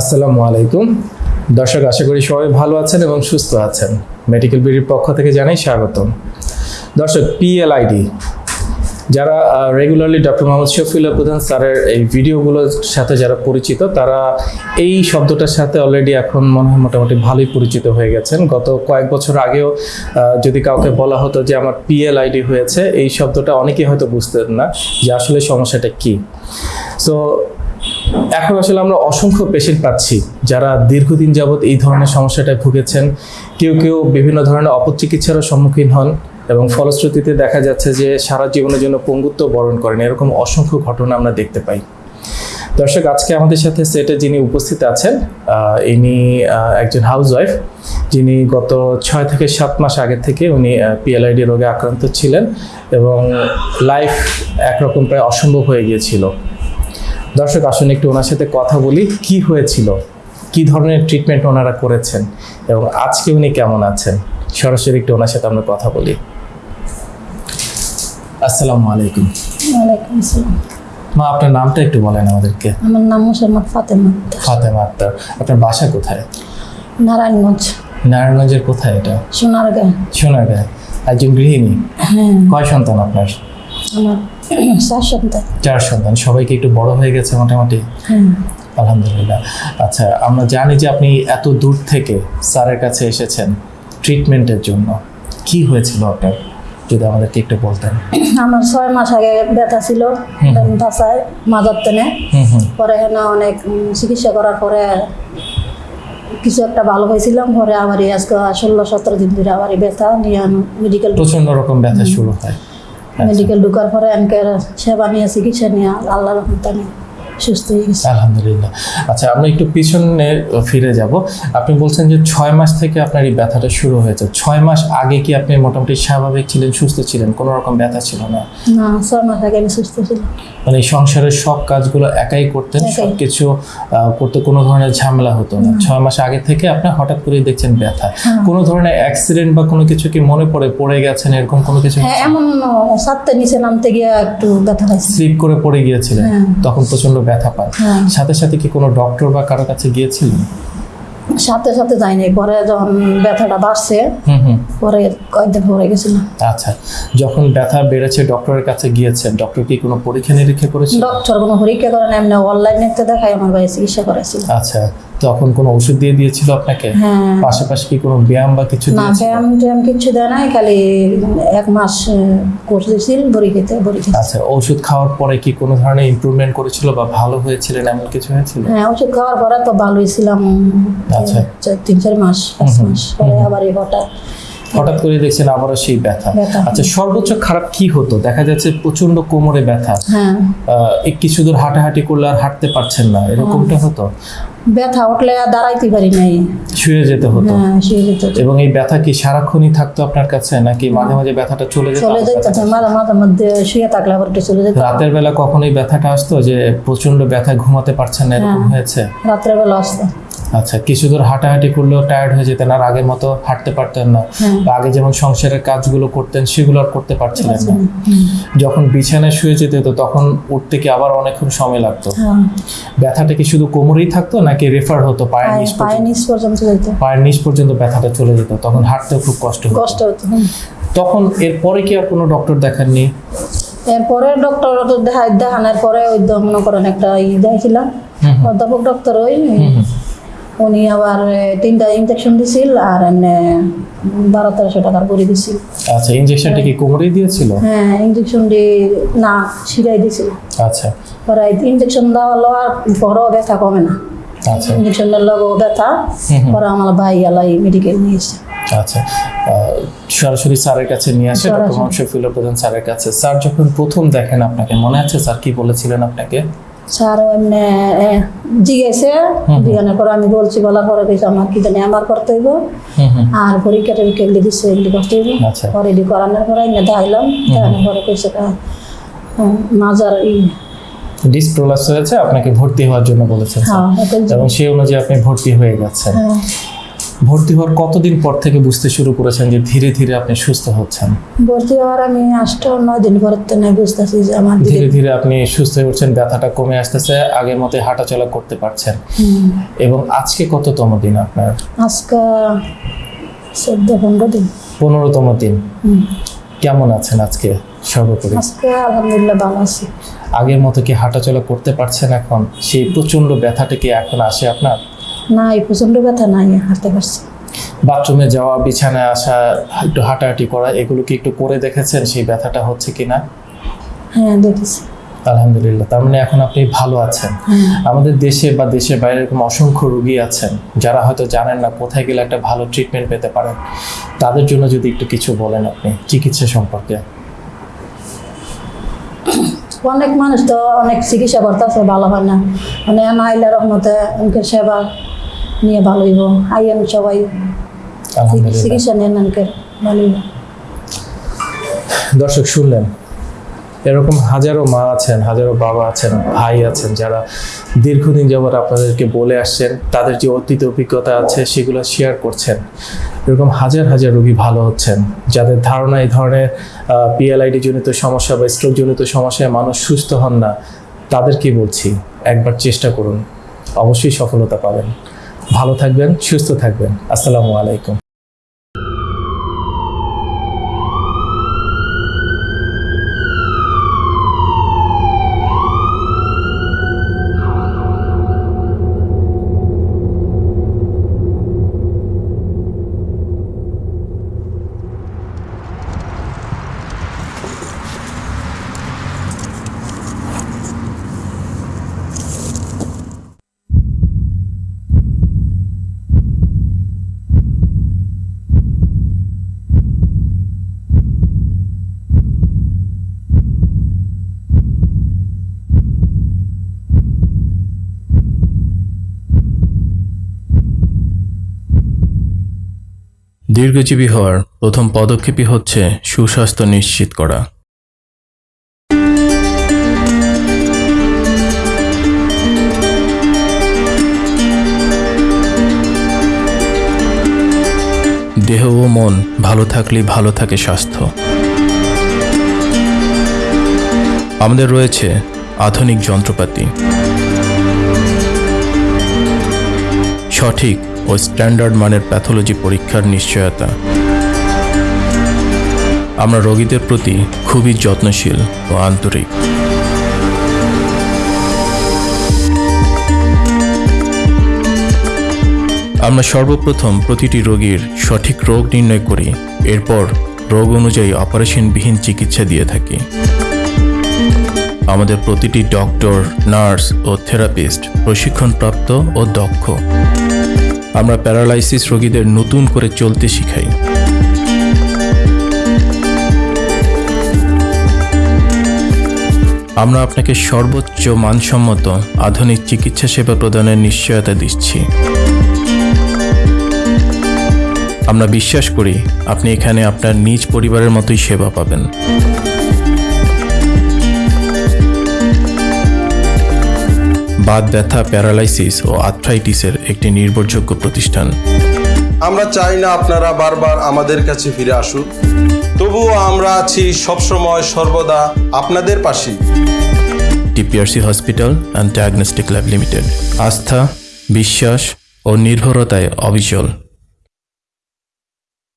আসসালামু আলাইকুম। দর্শক, আশা করি সবাই ভালো আছেন এবং সুস্থ আছেন। মেডিকেল বিডির পক্ষ থেকে জানাই স্বাগতম। দর্শক পিএলআইডি যারা রেগুলারলি ডক্টর মোহাম্মদ শফিউল্লাহ প্রধান স্যারের এই ভিডিওগুলোর সাথে যারা পরিচিত, তারা এই শব্দটার সাথে অলরেডি এখন মনে হয় মোটামুটি ভালোই পরিচিত হয়ে গেছেন। গত কয়েক বছর আগেও যদি কাউকে বলা হতো যে আমার পিএলআইডি হয়েছে, এই শব্দটা অনেকেই হয়তো বুঝতেন না যে আসলে সমস্যাটা কী। সো এখন আসলে আমরা অসংখ্য পেশেন্ট পাচ্ছি যারা দীর্ঘদিন যাবৎ এই ধরনের সমস্যাটায় ভুগেছেন। কেউ কেউ বিভিন্ন ধরনের অপচিকিৎসারও সম্মুখীন হন এবং ফলশ্রুতিতে দেখা যাচ্ছে যে সারা জীবনের জন্য পঙ্গুত্ব বরণ করেন। এরকম অসংখ্য ঘটনা আমরা দেখতে পাই। দর্শক, আজকে আমাদের সাথে সেটে যিনি উপস্থিত আছেন ইনি একজন হাউস ওয়াইফ যিনি গত ছয় থেকে সাত মাস আগে থেকে উনি পিএলআইডি রোগে আক্রান্ত ছিলেন এবং লাইফ একরকম প্রায় অসম্ভব হয়ে গিয়েছিল। দর্শক আসুন একটু ওনার সাথে কথা বলি কি হয়েছিল? কি ধরনের ট্রিটমেন্ট ওনারা করেছেন? এবং আজকে উনি কেমন আছেন? সরাসরি একটু ওনার সাথে আমরা কথা বলি। আসসালামু আলাইকুম। ওয়ালাইকুম আসসালাম। মা আপনার নামটা একটু বলেন আমাদেরকে। আমার নাম মোসাম্মদ ফাতেমা ফাতেমা আক্তার। আপনার বাসা কোথায়? নারায়ণগঞ্জ। নারায়ণগঞ্জের কোথায় এটা? সোনারগাঁ সোনারগাঁয় একজন গৃহিণী? হ্যাঁ। কয় সন্তান আপনার? আমার চার সন্তান। চার সন্তান। সবাইকে একটু বড় হয়ে গেছে মোটামুটি? হ্যাঁ আলহামদুলিল্লাহ। আচ্ছা আমরা জানি যে আপনি এত দূর থেকে স্যারের কাছে এসেছেন ট্রিটমেন্টের জন্য। কি হয়েছিল আপনার? যদি আমাদেরকে একটু বলতেন। আমার ছয় মাস আগে ব্যথা ছিল মাজার টেনে। হুম পরে এখানে অনেক চিকিৎসা করার পরে কিছু একটা ভালো হয়েছিলাম। পরে আবার আজকে ষোলো সতেরো দিন ধরে আবার ব্যথা নিয়ে মেডিকেল প্রচণ্ড রকম ব্যথা শুরু হয়। মেডিকেল ঢুকার পরে এনকে সেবা নিয়ে চিকিৎসা নিয়ে আল্লাহ রহমত আমি সুস্থ হয়ে গেছি। আলহামদুলিল্লাহ। আচ্ছা আমরা একটু পিছনে ফিরে যাব। আপনি বলছেন যে ছয় মাস থেকে আপনার এই ব্যথাটা শুরু হয়েছে। ছয় মাস আগে কি আপনি মোটামুটি স্বাভাবিক ছিলেন সুস্থ ছিলেন? কোনো রকম ব্যথা ছিল না? না ছয় মাস আগে আমি সুস্থ ছিলাম। মানে সংসারের সব কাজগুলো একাই করতেন। সব কিছু করতে কোনো ধরনের ঝামেলা হতো না। ছয় মাস আগে থেকে আপনি হঠাৎ করেই দেখছেন ব্যথা। হ্যাঁ। কোনো ধরনের অ্যাক্সিডেন্ট বা কোনো কিছু কি মনে পড়ে পড়ে গেছেন এরকম কোনো কিছু? হ্যাঁ এমন সাতটা নিচে নামতে গিয়ে একটু ব্যথা স্লিপ করে পড়ে গিয়েছিলেন? হ্যাঁ। তখন প্রচণ্ড ব্যথা পান হ্যাঁ। সাথে সাথে কি কোনো ডক্টর বা কারও কাছে গিয়েছিলেন? সাথে সাথে যাইনি পরে যখন ব্যথাটা বাড়ছে পরে কয়েকদিন পরে গেছিল আচ্ছা। যখন ব্যথা বেড়েছে ডক্টরের কাছে গিয়েছে ডক্টর কি কোনো পরীক্ষা নিরীক্ষা করেছিল? ডক্টর কোনো পরীক্ষা করেন এমনি অনলাইনে দেখাই আমার ভাই চিকিৎসা করেছিল আচ্ছা। তখন কোনো ওষুধ দিয়ে দিয়েছিল আপনাকে? হ্যাঁ। পাশাপাশি কি কোনো ব্যায়াম বা কিছু না ব্যায়াম ট্যায়াম কিচ্ছু দেয় নাই খালি এক মাস কোর্স দিয়েছিল বড়ি খেতে বড়ি খেতে। আচ্ছা ওষুধ খাওয়ার পরে কি কোনো ধরনের ইমপ্রুভমেন্ট করেছিল বা ভালো হয়েছিলেন এমন কিছু হয়েছিল? হ্যাঁ ওষুধ খাওয়ার পরে তো ভালোই ছিলাম আচ্ছা। তিন চার মাস পাঁচ মাস পরে আবার হঠাৎ। হঠাৎ করে দেখছেন আবারও সেই ব্যথা। আচ্ছা সর্বোচ্চ খারাপ কি হতো? দেখা যাচ্ছে প্রচণ্ড কোমরে ব্যথা। হ্যাঁ। কিছু দূর হাঁটাহাঁটি করলে আর হাঁটতে পারছেন না এরকমটা হতো? ব্যথা উঠলে আর দাঁড়াইতে পারি নাই। শুয়ে যেতে হতো। হ্যাঁ শুয়ে যেত এবং এই ব্যথা কি সারাক্ষণই থাকতো আপনার কাছে নাকি মাঝে মাঝে ব্যথাটা চলে যেত চলে যেত মাঝে মাঝে মধ্যে শুয়ে থাকলে আবার একটু চলে যেত। রাতের বেলা কখনোই ব্যথাটা আসতো যে প্রচণ্ড ব্যথা ঘুমাতে পারছেন না এরকম হ্যাঁ। হয়েছে? রাতের বেলা আসতো। আচ্ছা কিছু দূর হাঁটাহাঁটি করলেও টায়ার্ড হয়ে যেতেন আর আগের মতো হাঁটতে পারতেন না। হ্যাঁ। আগে যেমন সংসারের কাজগুলো করতেন সেগুলো আর করতে পারছিলেন না। যখন বিছানায় শুয়ে যেতে হতো তখন উঠতে কি আবার অনেকক্ষণ সময় লাগতো? হ্যাঁ। ব্যথাটা কি শুধু কোমরেই থাকতো নাকি রেফার হতো পায়ের পায়ে নিচ পর্যন্ত? পায়ের নিচ পর্যন্ত ব্যথাটা চলে যেত তখন হাঁটতেও খুব কষ্ট হতো। কষ্ট হতো। তখন এরপরে কি আর কোনো ডক্টর দেখাননি? এরপরে ডক্টর দেখা দেখানোর পরে ওই তো মনে করেন একটা ই দেখাইছিলাম। অধ্যাপক ডক্টর ওই। উনি আবার তিনটা ইঞ্জেকশন দিছিল আর বারো তেরোশো টাকার করে দিছিল। আচ্ছা ইঞ্জেকশনটা কি কোমরেই দিয়েছিল? হ্যাঁ ইঞ্জেকশন দিয়ে না শিরাই দিছিল। আচ্ছা। পরে ইঞ্জেকশন দেওয়া লওয়ার পরও ব্যথা কমে না। আচ্ছা। ইঞ্জেকশনের লগেও ব্যথা। পরে আমার ভাই আলাই মেডিকেল নিয়ে আচ্ছা। সরাসরি স্যারের কাছে নিয়ে আসে ডক্টর শফিউল্লাহ প্রধান স্যারের কাছে। স্যার যখন প্রথম দেখেন আপনাকে মনে আছে স্যার কি বলেছিলেন আপনাকে? স্যার এমনি জিজ্ঞেসে জিজ্ঞানোর পরে আমি বলছি বলার পরে কিছু আমার কি জানি আমার করতে হইব। আর পরীক্ষা টরীক্ষা এগুলি দিচ্ছে এগুলি করতে হইব। আচ্ছা। পরে এগুলি করানোর পরে এমনি দেখাইলাম। দেখানোর পরে কিছু মাজার ই ডিসপ্রোলাস হয়েছে আপনাকে ভর্তি হওয়ার জন্য বলেছেন স্যার। হ্যাঁ এবং সেই অনুযায়ী আপনি ভর্তি হয়ে গেছেন। হ্যাঁ। ভর্তি হওয়ার কতদিন পর থেকে বুঝতে শুরু করেছেন যে ধীরে ধীরে আপনি সুস্থ হচ্ছেন? ভর্তি হওয়ার আমি আটটা নয় দিন পর থেকে বুঝতেছি যে আমার ধীরে ধীরে আপনি সুস্থ হয়ে উঠছেন ব্যথাটা কমে আসতেছে আগের মতো হাঁটাচলা করতে পারছেন। এবং আজকে কততম দিন আপনার? আজকে চোদ্দ পনেরো দিন। পনেরোতম দিন। কেমন আছেন আজকে সর্বোপরি? আজকে আলহামদুলিল্লাহ ভালো আছি। আগের মতো কি হাঁটাচলা করতে পারছেন এখন? সেই প্রচণ্ড ব্যথাটা কি এখন আসে আপনার? না এই প্রচণ্ড ব্যথা নাই হাঁটতে পারছি। বাথরুমে যাওয়া বিছানায় আসা একটু হাঁটাহাঁটি করা এগুলো কি একটু করে দেখেছেন সেই ব্যথাটা হচ্ছে কিনা? হ্যাঁ দেখেছি। আলহামদুলিল্লাহ তার মানে এখন আপনি ভালো আছেন। হ্যাঁ। আমাদের দেশে বা দেশের বাইরে এরকম অসংখ্য রোগী আছেন যারা হয়তো জানেন না কোথায় গেলে একটা ভালো ট্রিটমেন্ট পেতে পারেন। তাদের জন্য যদি একটু কিছু বলেন আপনি চিকিৎসা সম্পর্কে। অনেক মানুষ তো অনেক চিকিৎসা করতেছে ভালো হয় না। মানে আইলা রহমতে সেবা নিয়ে ভালো হইব আইয়ান সবাই। চিকিৎসা নেন ভালো হইব দর্শক শুনলেন? এরকম হাজারো মা আছেন হাজারো বাবা আছেন ভাই আছেন যারা দীর্ঘদিন যাবৎ আপনাদেরকে বলে আসছেন তাদের যে অতীত অভিজ্ঞতা আছে সেগুলো শেয়ার করছেন। এরকম হাজার হাজার রোগী ভালো হচ্ছেন যাদের ধারণা এই ধরনের পিএলআইডি জনিত সমস্যা বা স্ট্রোক জনিত সমস্যায় মানুষ সুস্থ হন না তাদেরকে বলছি? একবার চেষ্টা করুন। অবশ্যই সফলতা পাবেন। ভালো থাকবেন সুস্থ থাকবেন। আসসালামু আলাইকুম। দীর্ঘজীবী হওয়ার প্রথম পদক্ষেপই হচ্ছে সুস্বাস্থ্য নিশ্চিত করা। দেহ ও মন ভালো থাকলেই ভালো থাকে স্বাস্থ্য। আমাদের রয়েছে আধুনিক যন্ত্রপাতি। সঠিক ও স্ট্যান্ডার্ড মানের প্যাথোলজি পরীক্ষার নিশ্চয়তা। আমরা রোগীদের প্রতি খুবই যত্নশীল ও আন্তরিক। আমরা সর্বপ্রথম প্রতিটি রোগীর সঠিক রোগ নির্ণয় করি, এরপর রোগ অনুযায়ী অপারেশনবিহীন চিকিৎসা দিয়ে থাকি। আমাদের প্রতিটি ডক্টর, নার্স ও থেরাপিস্ট প্রশিক্ষণপ্রাপ্ত ও দক্ষ। আমরা প্যারালাইসিস রোগীদের নতুন করে চলতে শিখাই। আমরা আপনাকে সর্বোচ্চ মানসম্মত আধুনিক চিকিৎসা সেবা প্রদানের নিশ্চয়তা দিচ্ছি। আমরা বিশ্বাস করি আপনি এখানে আপনার নিজ পরিবারের মতোই সেবা পাবেন। বাত ব্যথা প্যারালাইসিস ও আর্থ্রাইটিসের একটি নির্ভরযোগ্য প্রতিষ্ঠান। আমরা চাই না আপনারা বারবার আমাদের কাছে ফিরে আসুন তবুও আমরা আছি সবসময় সর্বদা আপনাদের পাশে TPRC hospital and diagnostic lab limited. আস্থা বিশ্বাস ও নির্ভরতায় অবিচল।